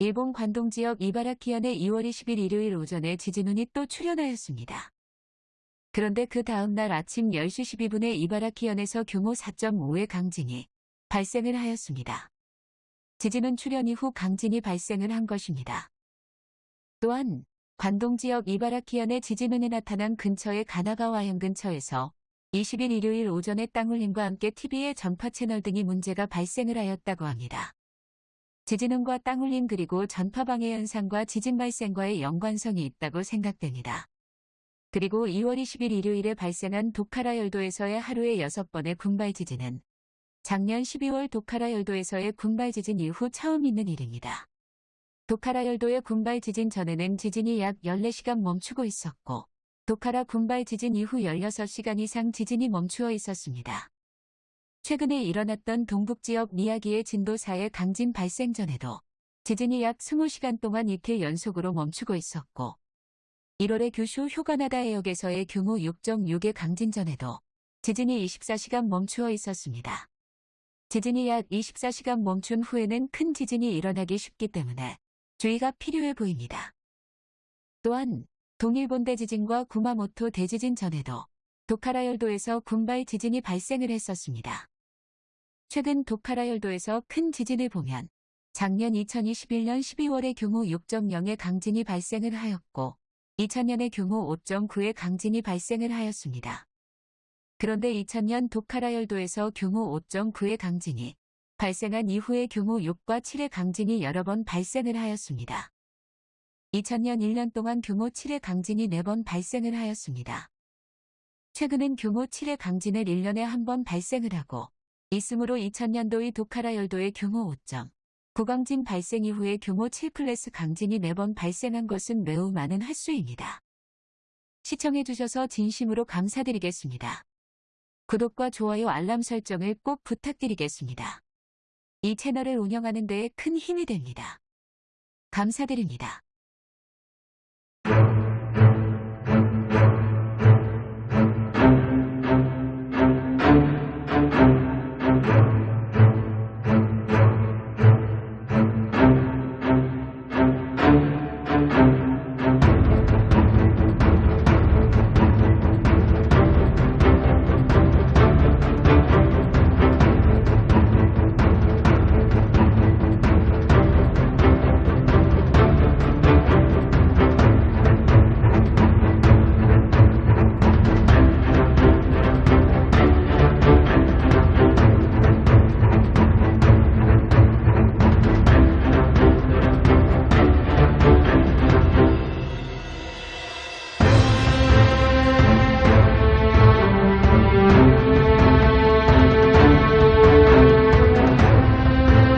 일본 관동 지역 이바라키현에 2월 20일 일요일 오전에 지진운이 또 출현하였습니다. 그런데 그 다음 날 아침 10시 12분에 이바라키현에서 규모 4.5의 강진이 발생을 하였습니다. 지진은 출현 이후 강진이 발생을 한 것입니다. 또한 관동 지역 이바라키현의 지진운이 나타난 근처의 가나가와현 근처에서 20일 일요일 오전에 땅울림과 함께 TV의 전파 채널 등이 문제가 발생을 하였다고 합니다. 지진운과 땅울림 그리고 전파 방해 현상과 지진 발생과의 연관성이 있다고 생각됩니다. 그리고 2월 20일 일요일에 발생한 도카라 열도에서의 하루에 6번의 군발 지진은 작년 12월 도카라 열도에서의 군발 지진 이후 처음 있는 일입니다. 도카라 열도의 군발 지진 전에는 지진이 약 14시간 멈추고 있었고 도카라 군발 지진 이후 16시간 이상 지진이 멈추어 있었습니다. 최근에 일어났던 동북지역 미야기의 진도 4의 강진 발생 전에도 지진이 약 20시간 동안 이틀 연속으로 멈추고 있었고 1월에 규슈 휴가나다 해역에서의 규모 6.6의 강진 전에도 지진이 24시간 멈추어 있었습니다. 지진이 약 24시간 멈춘 후에는 큰 지진이 일어나기 쉽기 때문에 주의가 필요해 보입니다. 또한 동일본 대지진과 구마모토 대지진 전에도 도카라 열도에서 군발 지진이 발생을 했었습니다. 최근 도카라 열도에서 큰 지진을 보면 작년 2021년 12월에 규모 6.0의 강진이 발생을 하였고 2000년에 규모 5.9의 강진이 발생을 하였습니다. 그런데 2000년 도카라 열도에서 규모 5.9의 강진이 발생한 이후에 규모 6과 7의 강진이 여러 번 발생을 하였습니다. 2000년 1년 동안 규모 7의 강진이 4번 발생을 하였습니다. 최근엔 규모 7의 강진을 1년에 한 번 발생을 하고 있으므로 2000년도의 도카라 열도의 규모 5점. 구강진 발생 이후에 규모 7 플러스 강진이 4번 발생한 것은 매우 많은 횟수입니다. 시청해주셔서 진심으로 감사드리겠습니다. 구독과 좋아요 알람 설정을 꼭 부탁드리겠습니다. 이 채널을 운영하는 데에 큰 힘이 됩니다. 감사드립니다.